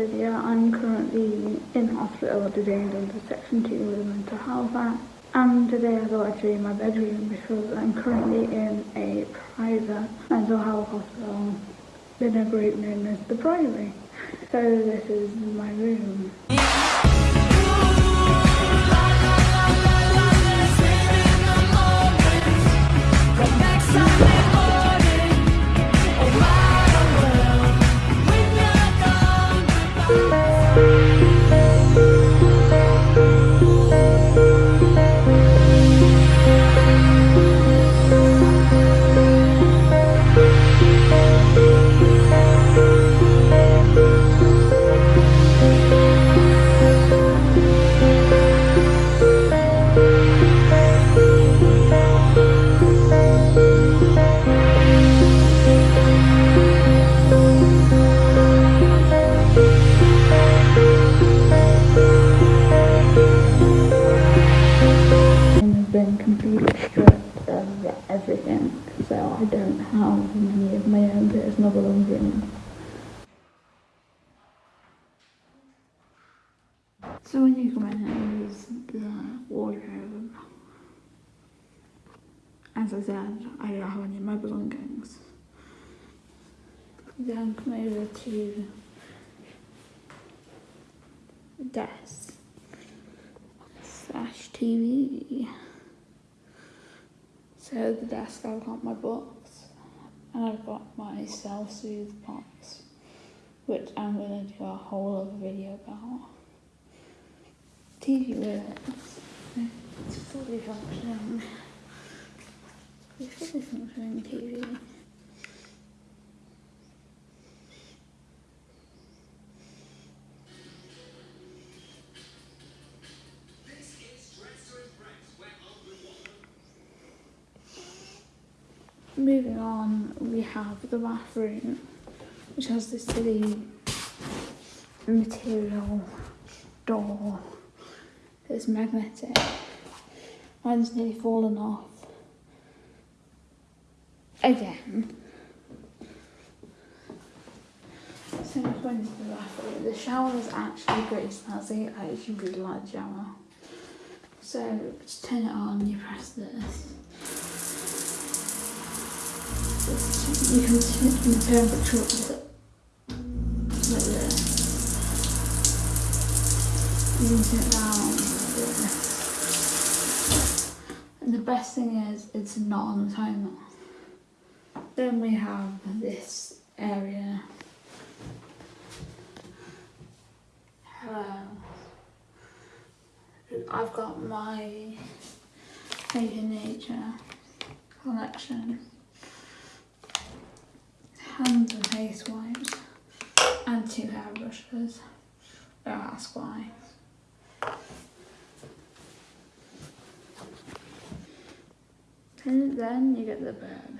Divya. I'm currently in hospital detained under Section 2 of Mental Health Act and today I thought I'd show you my bedroom because I'm currently in a private mental health hospital in a group known as the Priory. So this is my room. I don't have many of my own personal belongings. So when you come in, there's the wardrobe. As I said, I don't have any of my belongings. Then come over to desk slash TV. So the desk I've got my books and I've got my self-soothe box, which I'm gonna do a whole other video about. TV works. It's fully functioning. It's fully functioning TV. Moving on, we have the bathroom, which has this silly material door that's magnetic. Mine's nearly fallen off. Again. So much the bathroom. The shower is actually pretty snazzy. I actually really like the shower. So to turn it on, you press this. You can turn the temperature like this. You can turn it down. And the best thing is, it's not on the timer. Then we have this area. Hello. I've got my Nature Nature collection. Face wipes. And two hairbrushes. Don't ask why. And then you get the bed.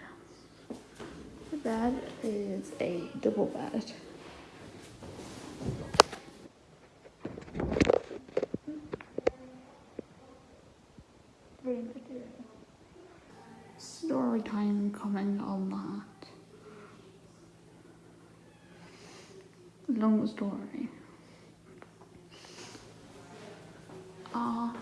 The bed is a double bed. Story time coming on that. Long story. Ah.